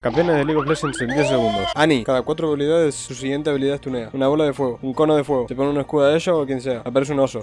Campeones de League of Legends en 10 segundos. Ani, cada 4 habilidades su siguiente habilidad es tunea. Una bola de fuego, un cono de fuego. Se pone un escudo a ella o quien sea. Aparece un oso.